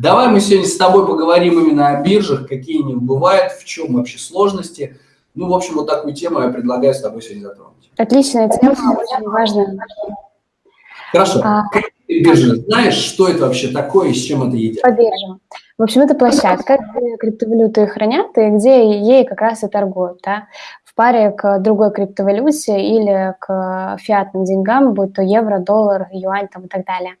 Давай мы сегодня с тобой поговорим именно о биржах, какие они бывают, в чем вообще сложности. Ну, в общем, вот такую тему я предлагаю с тобой сегодня затронуть. Отличная тема, очень важная. Хорошо. А... Биржа, знаешь, что это вообще такое и с чем это едят? По биржам. В общем, это площадка, где криптовалюты хранят и где ей как раз и торгуют. Да? Паре к другой криптовалюте или к фиатным деньгам, будь то евро, доллар, юань там, и так далее.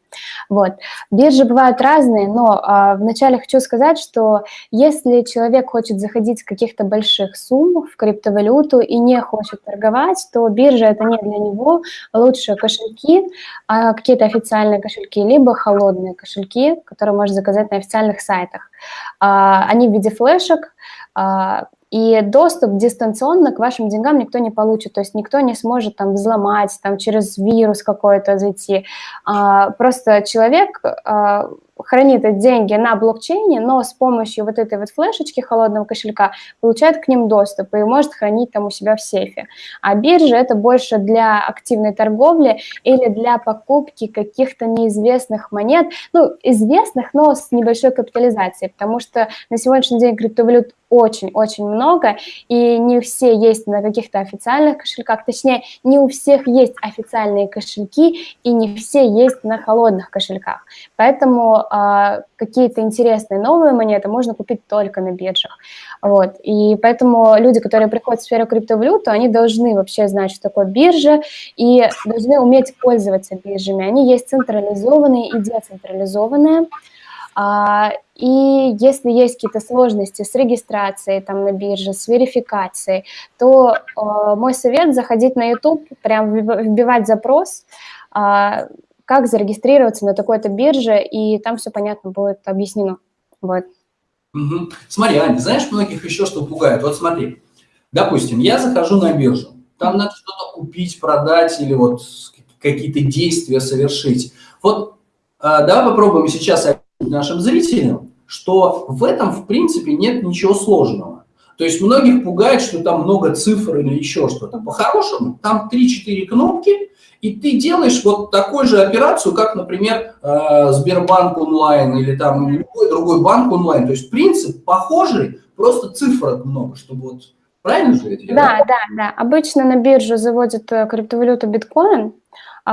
Вот. Биржи бывают разные, но а, вначале хочу сказать, что если человек хочет заходить с каких-то больших сумм в криптовалюту и не хочет торговать, то биржа это не для него. Лучше кошельки, а, какие-то официальные кошельки, либо холодные кошельки, которые можно заказать на официальных сайтах. А, они в виде флешек, и доступ дистанционно к вашим деньгам никто не получит, то есть никто не сможет там взломать, там через вирус какой-то зайти. А, просто человек а, хранит деньги на блокчейне, но с помощью вот этой вот флешечки холодного кошелька получает к ним доступ и может хранить там у себя в сейфе. А биржа это больше для активной торговли или для покупки каких-то неизвестных монет, ну, известных, но с небольшой капитализацией, потому что на сегодняшний день криптовалют очень-очень много, и не все есть на каких-то официальных кошельках, точнее, не у всех есть официальные кошельки, и не все есть на холодных кошельках. Поэтому э, какие-то интересные новые монеты можно купить только на биржах. Вот. И поэтому люди, которые приходят в сферу криптовалюты, они должны вообще знать, что такое биржа, и должны уметь пользоваться биржами. Они есть централизованные и децентрализованные. А, и если есть какие-то сложности с регистрацией там на бирже, с верификацией, то э, мой совет заходить на YouTube, прям вбивать запрос, э, как зарегистрироваться на такой-то бирже, и там все понятно будет объяснено. Вот. Угу. Смотри, Аня, знаешь, многих еще что пугает? Вот смотри, допустим, я захожу на биржу, там надо что-то купить, продать или вот какие-то действия совершить. Вот э, давай попробуем сейчас нашим зрителям, что в этом, в принципе, нет ничего сложного. То есть многих пугает, что там много цифр или еще что-то. По-хорошему, там 3-4 кнопки, и ты делаешь вот такую же операцию, как, например, э, Сбербанк онлайн или там любой другой банк онлайн. То есть принцип похожий, просто цифр много, чтобы вот Правильно же это? Да, да, да. Обычно на биржу заводят э, криптовалюту биткоин,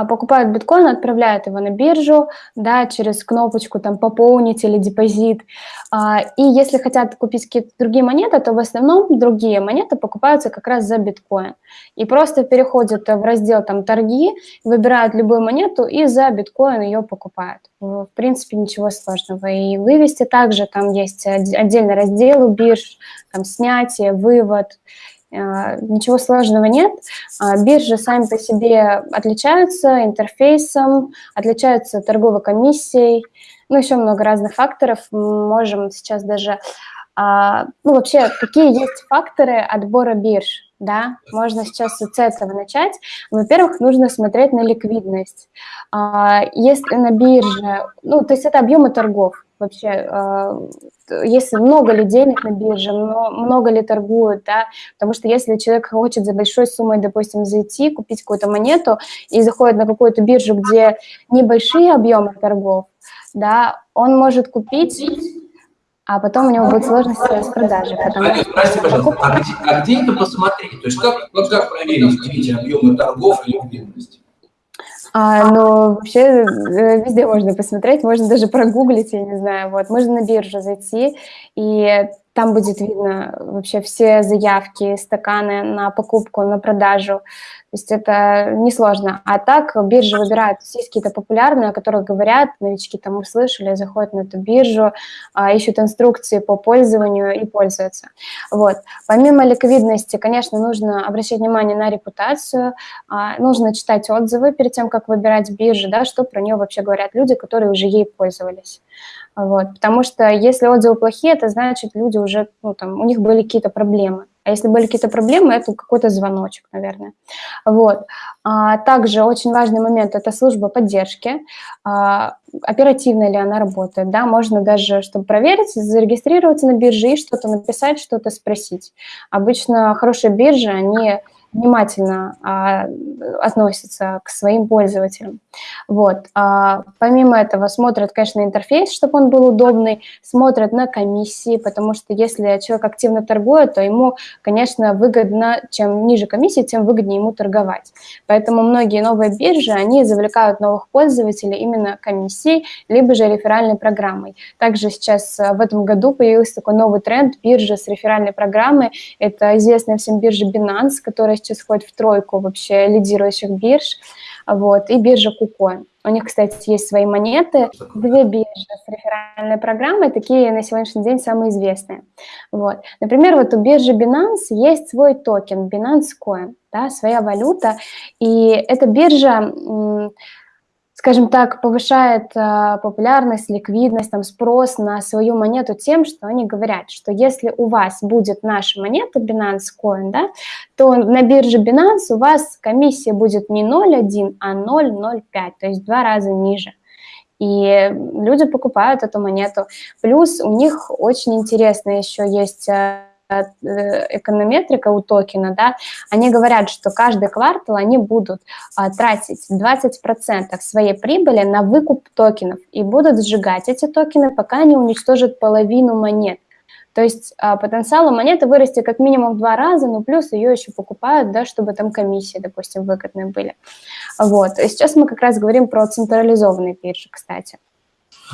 покупают биткоин, отправляют его на биржу, да, через кнопочку там пополнить или депозит. А, и если хотят купить какие-то другие монеты, то в основном другие монеты покупаются как раз за биткоин. И просто переходят в раздел там торги, выбирают любую монету и за биткоин ее покупают. В принципе, ничего сложного. И вывести также там есть отдельный раздел у бирж, там снятие, вывод а, ничего сложного нет. А, биржи сами по себе отличаются интерфейсом, отличаются торговой комиссией, ну, еще много разных факторов. Мы можем сейчас даже... А, ну, вообще, какие есть факторы отбора бирж? Да, можно сейчас с этого начать. Во-первых, нужно смотреть на ликвидность. Если на бирже, ну, то есть это объемы торгов вообще, э, если много ли денег на бирже, много ли торгуют, да, потому что если человек хочет за большой суммой, допустим, зайти, купить какую-то монету и заходит на какую-то биржу, где небольшие объемы торгов, да, он может купить а потом у него будет сложность с продажей. Потому что... Прости, пожалуйста, а где, а где это посмотреть? То есть как, как, как проверить эти объемы торгов и ликвидность? А, но вообще э, везде можно посмотреть, можно даже прогуглить, я не знаю, вот, можно на биржу зайти, и там будет видно вообще все заявки, стаканы на покупку, на продажу. То есть это несложно. А так биржи выбирают, есть какие-то популярные, о которых говорят, новички там услышали, заходят на эту биржу, а, ищут инструкции по пользованию и пользуются. Вот. Помимо ликвидности, конечно, нужно обращать внимание на репутацию, а, нужно читать отзывы перед тем, как выбирать биржу, да, что про нее вообще говорят люди, которые уже ей пользовались. Вот. Потому что если отзывы плохие, это значит, люди уже, ну, там, у них были какие-то проблемы. А если были какие-то проблемы, это какой-то звоночек, наверное. Вот. А, также очень важный момент – это служба поддержки. А, оперативно ли она работает, да, можно даже, чтобы проверить, зарегистрироваться на бирже и что-то написать, что-то спросить. Обычно хорошие биржи, они внимательно а, относятся к своим пользователям. Вот. А, помимо этого смотрят, конечно, интерфейс, чтобы он был удобный, смотрят на комиссии, потому что если человек активно торгует, то ему, конечно, выгодно, чем ниже комиссии, тем выгоднее ему торговать. Поэтому многие новые биржи, они завлекают новых пользователей именно комиссией, либо же реферальной программой. Также сейчас в этом году появился такой новый тренд биржи с реферальной программой. Это известная всем биржа Binance, которая сейчас входит в тройку вообще лидирующих бирж, вот, и биржа KuCoin. У них, кстати, есть свои монеты. Две биржи с реферальной программой, такие на сегодняшний день самые известные. Вот. Например, вот у биржи Binance есть свой токен, Binance Coin, да, своя валюта, и эта биржа скажем так, повышает э, популярность, ликвидность, там, спрос на свою монету тем, что они говорят, что если у вас будет наша монета Binance Coin, да, то на бирже Binance у вас комиссия будет не 0,1, а 0,05, то есть в два раза ниже. И люди покупают эту монету. Плюс у них очень интересно еще есть э, эконометрика у токена, да, они говорят, что каждый квартал они будут а, тратить 20% своей прибыли на выкуп токенов и будут сжигать эти токены, пока не уничтожат половину монет. То есть а, потенциал у монеты вырасти как минимум в два раза, но плюс ее еще покупают, да, чтобы там комиссии, допустим, выгодные были. Вот. И сейчас мы как раз говорим про централизованные биржи, кстати.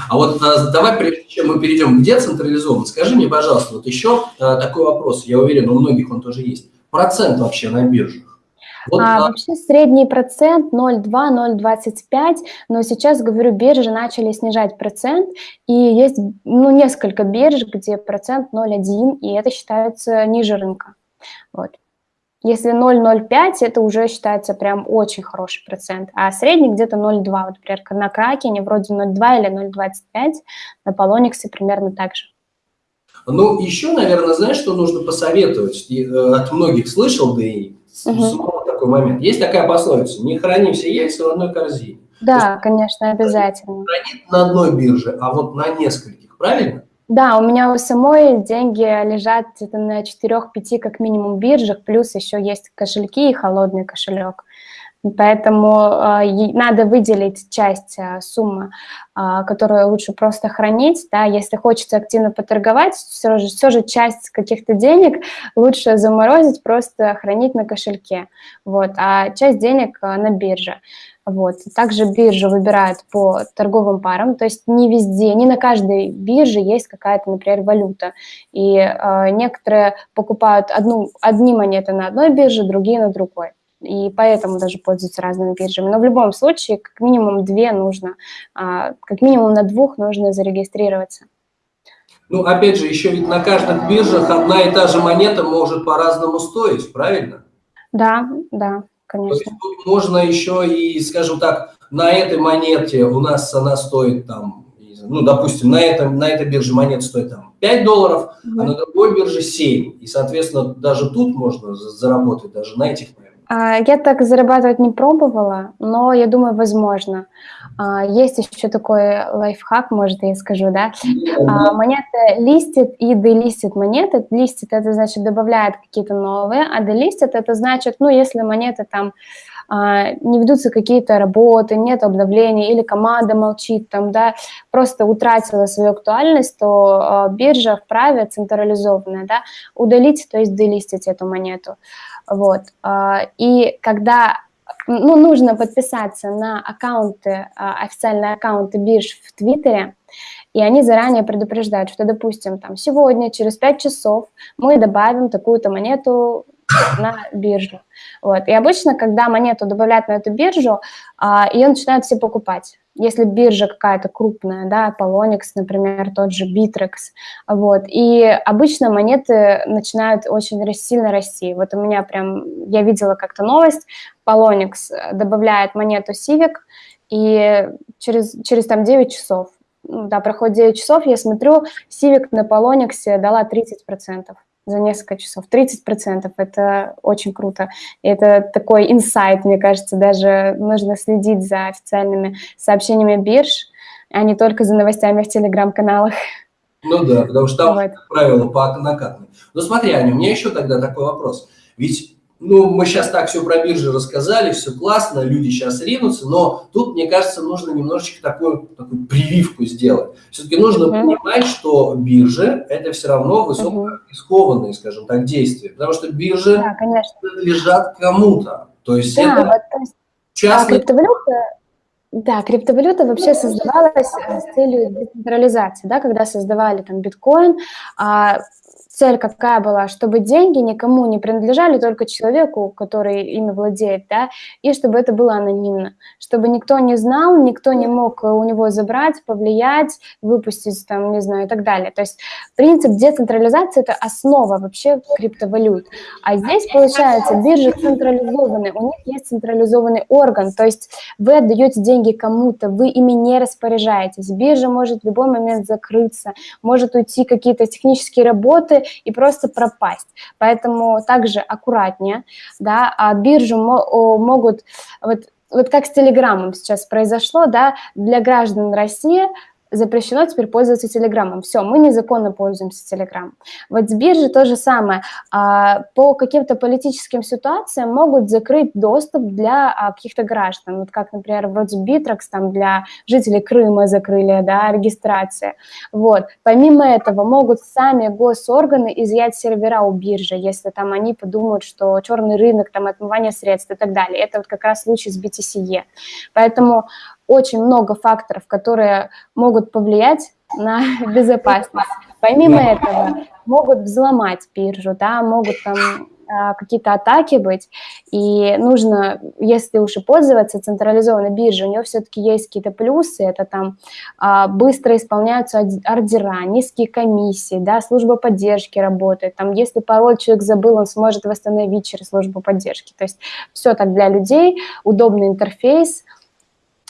А вот а, давай, прежде чем мы перейдем к децентрализованному, скажи мне, пожалуйста, вот еще а, такой вопрос, я уверен, у многих он тоже есть. Процент вообще на биржах? Вот, а, а... Вообще средний процент 0,2-0,25, но сейчас, говорю, биржи начали снижать процент, и есть ну, несколько бирж, где процент 0,1, и это считается ниже рынка. Вот. Если 0,05, это уже считается прям очень хороший процент, а средний где-то 0,2. Вот, например, на Кракене вроде 0,2 или 0,25, на Полониксе примерно так же. Ну, еще, наверное, знаешь, что нужно посоветовать? И, э, от многих слышал, да и угу. такой момент. Есть такая пословица, не храни все яйца в одной корзине. Да, есть, конечно, обязательно. Хранит на одной бирже, а вот на нескольких, правильно? Да, у меня у самой деньги лежат на 4-5 как минимум биржах, плюс еще есть кошельки и холодный кошелек. Поэтому э, надо выделить часть э, суммы, э, которую лучше просто хранить. Да? Если хочется активно поторговать, все же, все же часть каких-то денег лучше заморозить, просто хранить на кошельке. Вот, а часть денег на бирже. Вот. Также биржа выбирает по торговым парам, то есть не везде, не на каждой бирже есть какая-то, например, валюта. И э, некоторые покупают одну, одни монеты на одной бирже, другие на другой. И поэтому даже пользуются разными биржами. Но в любом случае, как минимум две нужно, э, как минимум на двух нужно зарегистрироваться. Ну, опять же, еще ведь на каждых биржах одна и та же монета может по-разному стоить, правильно? Да, да конечно. То есть тут можно еще и, скажем так, на этой монете у нас она стоит там, ну, допустим, на, этом, на этой бирже монета стоит там 5 долларов, mm -hmm. а на другой бирже 7. И, соответственно, даже тут можно заработать, даже на этих а, я так зарабатывать не пробовала, но я думаю, возможно. А, есть еще такой лайфхак, может, я скажу, да? А, монеты листит и делистит монеты. Листит – это значит добавляет какие-то новые, а делистит – это значит, ну, если монеты там не ведутся какие-то работы, нет обновлений, или команда молчит, там, да, просто утратила свою актуальность, то биржа вправе централизованная, да, удалить, то есть делистить эту монету. Вот. А, и когда ну, нужно подписаться на аккаунты, а, официальные аккаунты бирж в Твиттере, и они заранее предупреждают, что, допустим, там, сегодня, через 5 часов мы добавим такую-то монету на биржу. Вот. И обычно, когда монету добавляют на эту биржу, а, ее начинают все покупать если биржа какая-то крупная, да, Polonix, например, тот же Bittrex, вот, и обычно монеты начинают очень сильно расти. Вот у меня прям, я видела как-то новость, Polonix добавляет монету Civic, и через, через там 9 часов, ну, да, проходит 9 часов, я смотрю, Civic на Polonix дала 30% за несколько часов. 30% – это очень круто. И это такой инсайт, мне кажется, даже нужно следить за официальными сообщениями бирж, а не только за новостями в телеграм-каналах. Ну да, потому что там, вот. как правило, по накатной. Но смотри, Аня, у меня еще тогда такой вопрос. Ведь ну, мы сейчас так все про биржи рассказали, все классно, люди сейчас ринутся, но тут, мне кажется, нужно немножечко такую, такую прививку сделать. Все-таки нужно uh-huh. понимать, что биржи – это все равно высокорискованные, uh-huh. скажем так, действия, потому что биржи да, принадлежат кому-то. То есть да, это вот, то есть, частный... а криптовалюта, да, криптовалюта вообще создавалась э, с целью децентрализации, да, когда создавали там биткоин, а цель какая была, чтобы деньги никому не принадлежали, только человеку, который ими владеет, да, и чтобы это было анонимно, чтобы никто не знал, никто не мог у него забрать, повлиять, выпустить там, не знаю, и так далее. То есть принцип децентрализации – это основа вообще криптовалют. А здесь, получается, биржи централизованы, у них есть централизованный орган, то есть вы отдаете деньги кому-то, вы ими не распоряжаетесь. Биржа может в любой момент закрыться, может уйти какие-то технические работы, и просто пропасть. Поэтому также аккуратнее, да, а биржу могут, вот, вот как с Телеграмом сейчас произошло, да, для граждан России запрещено теперь пользоваться Телеграмом. Все, мы незаконно пользуемся Телеграмом. Вот с биржи то же самое. А, по каким-то политическим ситуациям могут закрыть доступ для а, каких-то граждан. Вот как, например, вроде Bittrex, там для жителей Крыма закрыли, да, регистрация. Вот. Помимо этого могут сами госорганы изъять сервера у биржи, если там они подумают, что черный рынок, там отмывание средств и так далее. Это вот как раз случай с BTCE. Поэтому очень много факторов, которые могут повлиять на безопасность. Помимо этого, могут взломать биржу, да, могут там а, какие-то атаки быть, и нужно, если уж и пользоваться централизованной биржей, у нее все-таки есть какие-то плюсы, это там а, быстро исполняются ордера, низкие комиссии, да, служба поддержки работает, там если пароль человек забыл, он сможет восстановить через службу поддержки, то есть все так для людей, удобный интерфейс,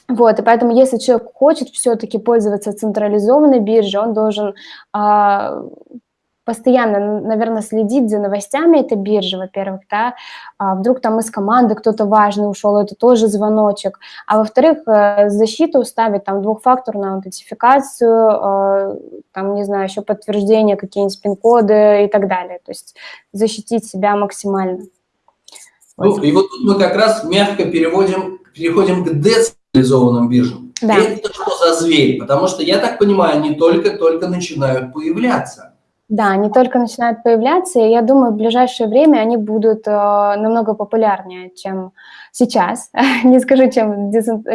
вот, и поэтому, если человек хочет все-таки пользоваться централизованной биржей, он должен а, постоянно, наверное, следить за новостями этой биржи, во-первых, да, а вдруг там из команды кто-то важный ушел, это тоже звоночек, а во-вторых, э, защиту ставить там двухфакторную аутентификацию, э, там, не знаю, еще подтверждение, какие-нибудь пин-коды и так далее, то есть защитить себя максимально. Ну, и вот мы как раз мягко переводим, переходим к децентрализации централизованным биржам. Да. Это что за зверь? Потому что, я так понимаю, они только-только начинают появляться. Да, они только начинают появляться, и я думаю, в ближайшее время они будут э, намного популярнее, чем сейчас. Не скажу, чем,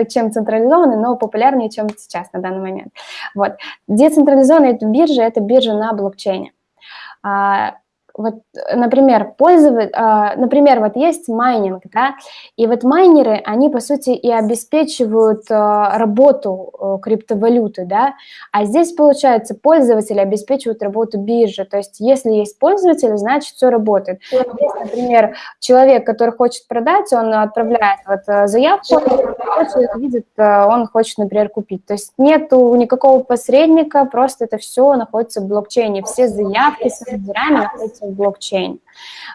чем централизованные, но популярнее, чем сейчас на данный момент. Вот. Децентрализованные биржи – это биржа на блокчейне. А, вот, например, пользовать, а, например, вот есть майнинг, да, и вот майнеры, они, по сути, и обеспечивают а, работу а, криптовалюты, да, а здесь, получается, пользователи обеспечивают работу биржи, то есть если есть пользователь, значит, все работает. Если, например, человек, который хочет продать, он отправляет вот заявку, человек видит, он хочет, например, купить, то есть нету никакого посредника, просто это все находится в блокчейне, все заявки с ордерами находятся в блокчейн.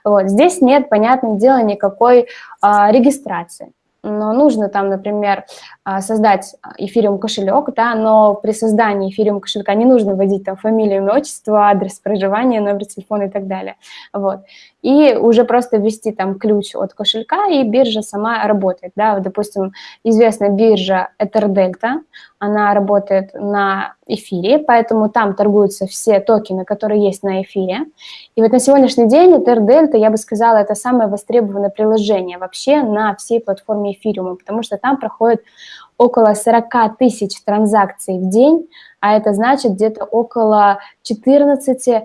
Вот. Здесь нет, понятное дело, никакой а, регистрации но нужно там, например, а, создать эфириум кошелек, да, но при создании эфириум кошелька не нужно вводить там фамилию, имя, отчество, адрес проживания, номер телефона и так далее. Вот. И уже просто ввести там ключ от кошелька, и биржа сама работает. Да. Допустим, известная биржа EtherDelta, она работает на эфире, поэтому там торгуются все токены, которые есть на эфире. И вот на сегодняшний день EtherDelta, я бы сказала, это самое востребованное приложение вообще на всей платформе эфириума, потому что там проходит около 40 тысяч транзакций в день, а это значит где-то около 14%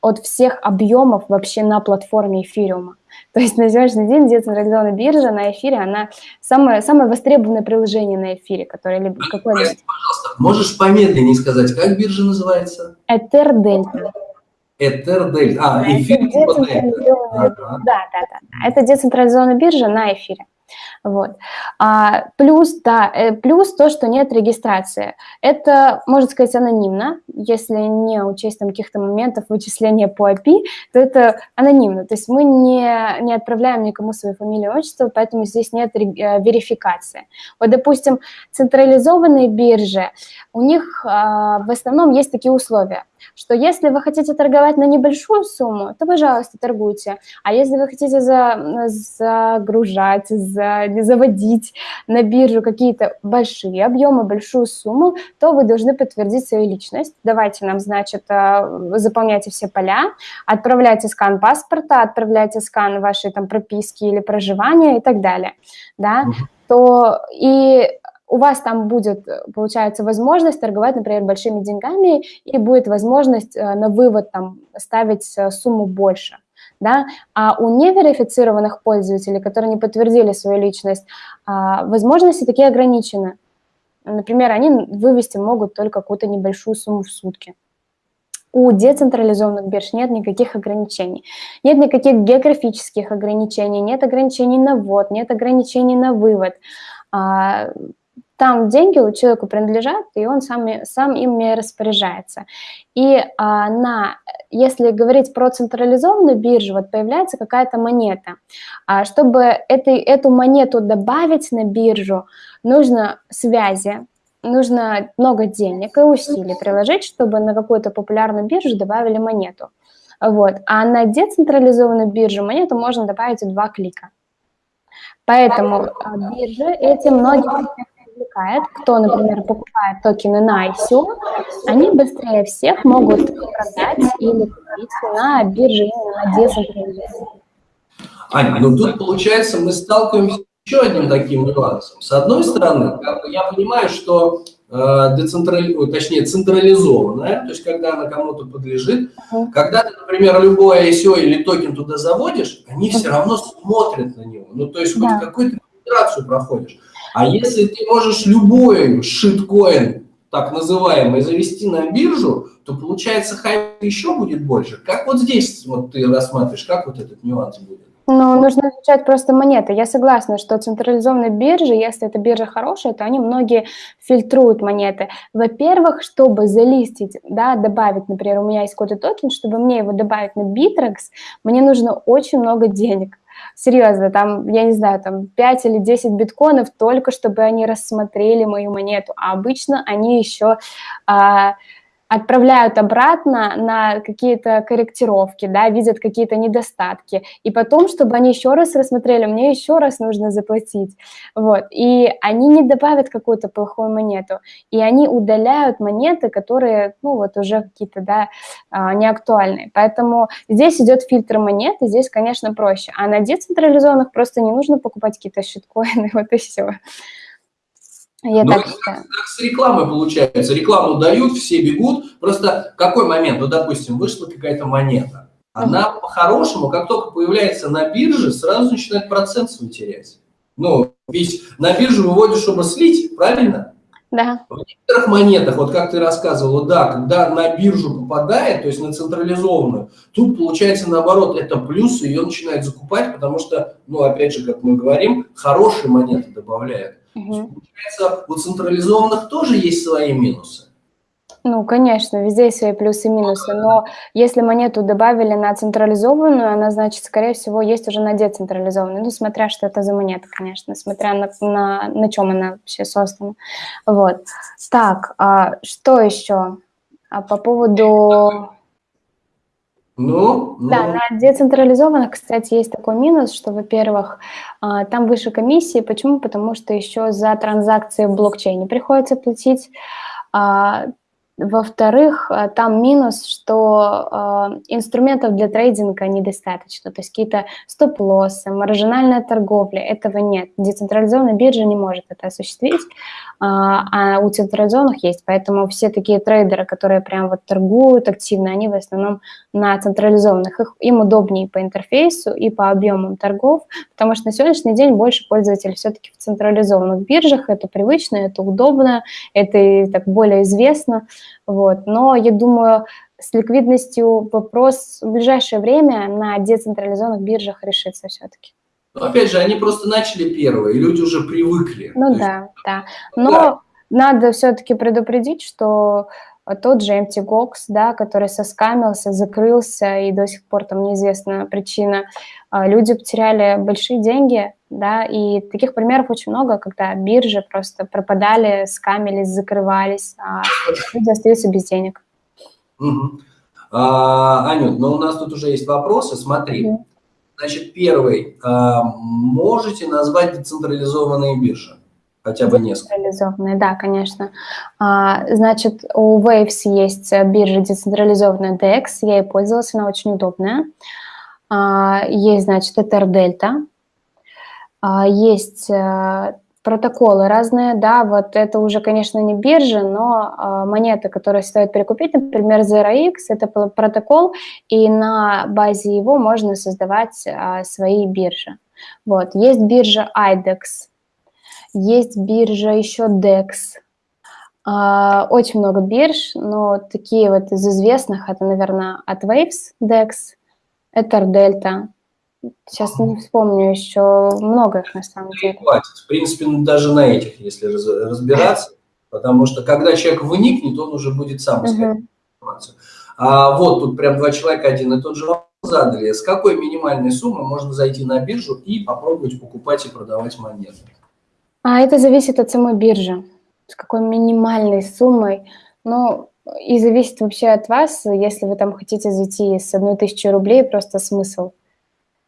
от всех объемов вообще на платформе эфириума. То есть на сегодняшний день децентрализованная биржа на эфире, она самое, самое востребованное приложение на эфире, которое либо какое Прости, пожалуйста, можешь помедленнее сказать, как биржа называется? Ether Delta. Ether Delta. А, эфир типа Да, да, да. Это децентрализованная биржа на эфире. Вот. А, плюс, да, э, плюс то, что нет регистрации. Это, можно сказать, анонимно. Если не учесть там каких-то моментов вычисления по API, то это анонимно. То есть мы не, не отправляем никому свою фамилию и отчество, поэтому здесь нет э, верификации. Вот, допустим, централизованные биржи, у них а, в основном есть такие условия – что если вы хотите торговать на небольшую сумму, то, пожалуйста, торгуйте. А если вы хотите за, загружать, за, заводить на биржу какие-то большие объемы, большую сумму, то вы должны подтвердить свою личность. Давайте нам, значит, э, заполняйте все поля, отправляйте скан паспорта, отправляйте скан вашей там прописки или проживания и так далее, да, то и у вас там будет, получается, возможность торговать, например, большими деньгами, и будет возможность э, на вывод там ставить э, сумму больше. Да? А у неверифицированных пользователей, которые не подтвердили свою личность, а, возможности такие ограничены. Например, они вывести могут только какую-то небольшую сумму в сутки. У децентрализованных бирж нет никаких ограничений. Нет никаких географических ограничений, нет ограничений на ввод, нет ограничений на вывод. Там деньги у человека принадлежат, и он сам, сам ими распоряжается. И а, на, если говорить про централизованную биржу, вот появляется какая-то монета. А, чтобы этой, эту монету добавить на биржу, нужно связи, нужно много денег и усилий приложить, чтобы на какую-то популярную биржу добавили монету. Вот. А на децентрализованную биржу монету можно добавить в два клика. Поэтому а, биржи эти многие привлекает, кто, например, покупает токены на ICO, они быстрее всех могут продать или купить на бирже именно на децентрализованной. Аня, ну тут, получается, мы сталкиваемся с еще одним таким нюансом. С одной стороны, как бы я понимаю, что э, децентрали... точнее, централизованная, то есть когда она кому-то подлежит, uh-huh. когда ты, например, любое ICO или токен туда заводишь, они uh-huh. все равно смотрят на него. Ну, то есть да. хоть какую-то регистрацию проходишь. А если ты можешь любой шиткоин, так называемый, завести на биржу, то получается хайп еще будет больше. Как вот здесь вот ты рассматриваешь, как вот этот нюанс будет? Ну, нужно изучать просто монеты. Я согласна, что централизованные биржи, если эта биржа хорошая, то они многие фильтруют монеты. Во-первых, чтобы залистить, да, добавить, например, у меня есть какой-то токен, чтобы мне его добавить на Bittrex, мне нужно очень много денег серьезно, там, я не знаю, там 5 или 10 биткоинов только, чтобы они рассмотрели мою монету, а обычно они еще а, отправляют обратно на какие-то корректировки, да, видят какие-то недостатки, и потом, чтобы они еще раз рассмотрели, мне еще раз нужно заплатить, вот, и они не добавят какую-то плохую монету, и они удаляют монеты, которые, ну, вот уже какие-то, да, а, неактуальные, поэтому здесь идет фильтр монет, и здесь, конечно, проще, а на децентрализованных просто не нужно покупать какие-то щиткоины, вот и все. Я ну, так как с рекламой получается. Рекламу дают, все бегут. Просто какой момент? Ну, допустим, вышла какая-то монета. Она угу. по-хорошему, как только появляется на бирже, сразу начинает процент свой терять. Ну, ведь на биржу выводишь, чтобы слить, правильно? Да. В некоторых монетах, вот как ты рассказывала, да, когда на биржу попадает, то есть на централизованную, тут получается наоборот, это плюс, ее начинают закупать, потому что, ну, опять же, как мы говорим, хорошие монеты добавляют. Угу. Получается, у централизованных тоже есть свои минусы. Ну, конечно, везде есть свои плюсы и минусы, но если монету добавили на централизованную, она, значит, скорее всего, есть уже на децентрализованную, ну, смотря что это за монета, конечно, смотря на, на, на чем она вообще создана. Вот. Так, а что еще? А по поводу... Ну, ну. Да, на децентрализованных, кстати, есть такой минус, что, во-первых, а, там выше комиссии. Почему? Потому что еще за транзакции в блокчейне приходится платить. Во-вторых, э, там минус, что э, инструментов для трейдинга недостаточно, то есть какие-то стоп-лоссы, маржинальная торговля, этого нет. Децентрализованная биржа не может это осуществить, э, а у централизованных есть, поэтому все такие трейдеры, которые прям вот торгуют активно, они в основном на централизованных. Их, им удобнее по интерфейсу и по объемам торгов, потому что на сегодняшний день больше пользователей все-таки в централизованных биржах, это привычно, это удобно, это так более известно, вот. Но я думаю, с ликвидностью вопрос в ближайшее время на децентрализованных биржах решится все-таки. Но опять же, они просто начали первые, и люди уже привыкли. Ну То да, есть... да. Но да. надо все-таки предупредить, что тот же MTGOX, да, который соскамился, закрылся, и до сих пор там неизвестна причина, а, люди потеряли большие деньги, да, и таких примеров очень много, когда биржи просто пропадали, скамились, закрывались, а люди остаются без денег. Угу. А, Анют, ну у нас тут уже есть вопросы, смотри. Угу. Значит, первый. А, можете назвать децентрализованные биржи? Хотя бы несколько. Децентрализованные, да, конечно. А, значит, у Waves есть биржа децентрализованная DEX, я ей пользовалась, она очень удобная. А, есть, значит, Ether Delta. А, есть э, протоколы разные, да, вот это уже, конечно, не биржа, но э, монеты, которые стоит перекупить, например, ZeroX, это протокол, и на базе его можно создавать э, свои биржи. Вот, есть биржа IDEX, есть биржа еще DEX, очень много бирж, но такие вот из известных, это, наверное, от Waves DEX, Ether Delta, Сейчас не вспомню еще много их на самом деле. Хватит. В принципе, даже на этих, если разбираться, потому что когда человек вникнет, он уже будет сам искать информацию. А вот тут прям два человека один и тот же вопрос задали. С какой минимальной суммы можно зайти на биржу и попробовать покупать и продавать монеты? А это зависит от самой биржи. С какой минимальной суммой. Ну, и зависит вообще от вас. Если вы там хотите зайти с одной тысячи рублей, просто смысл –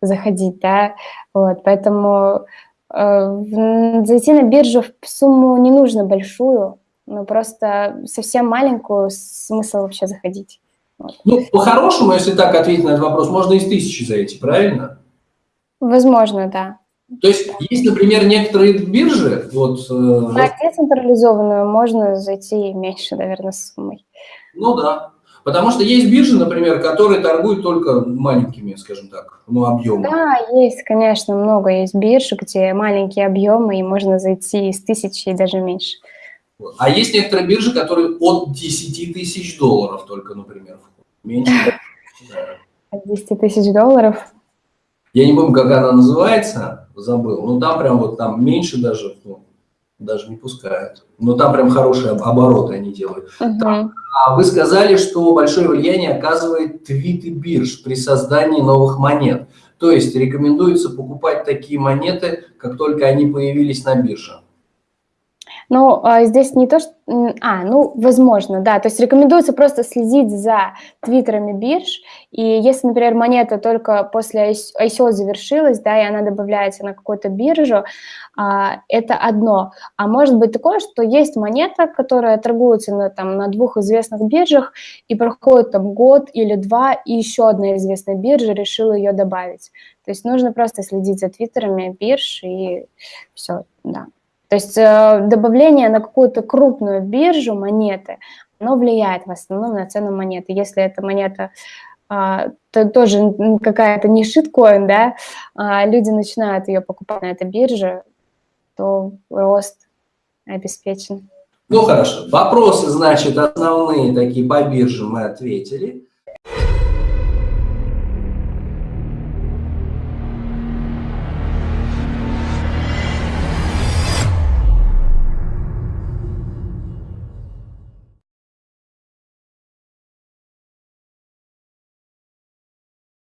заходить, да, вот, поэтому э, зайти на биржу в сумму не нужно большую, но просто совсем маленькую смысл вообще заходить. Вот. Ну, по-хорошему, если так ответить на этот вопрос, можно из тысячи зайти, правильно? Возможно, да. То есть есть, например, некоторые биржи, вот... Э, на децентрализованную можно зайти меньше, наверное, суммой. Ну да. Потому что есть биржи, например, которые торгуют только маленькими, скажем так, ну, объемами. Да, есть, конечно, много есть бирж, где маленькие объемы, и можно зайти из тысячи и даже меньше. А есть некоторые биржи, которые от 10 тысяч долларов только, например, меньше. От 10 тысяч долларов? Я не помню, как она называется, забыл. Ну, там прям вот там меньше даже, ну, даже не пускают. Но там прям хорошие обороты они делают. Uh -huh. А вы сказали, что большое влияние оказывает твиты бирж при создании новых монет. То есть рекомендуется покупать такие монеты, как только они появились на бирже. Ну, а, здесь не то, что... А, ну, возможно, да. То есть рекомендуется просто следить за твиттерами бирж. И если, например, монета только после ICO завершилась, да, и она добавляется на какую-то биржу, а, это одно. А может быть такое, что есть монета, которая торгуется на, там, на двух известных биржах, и проходит там год или два, и еще одна известная биржа решила ее добавить. То есть нужно просто следить за твиттерами бирж, и все, да. То есть э, добавление на какую-то крупную биржу монеты, оно влияет в основном на цену монеты. Если эта монета а, то тоже какая-то не шиткоин, да, а люди начинают ее покупать на этой бирже, то рост обеспечен. Ну хорошо, вопросы, значит, основные такие по бирже мы ответили.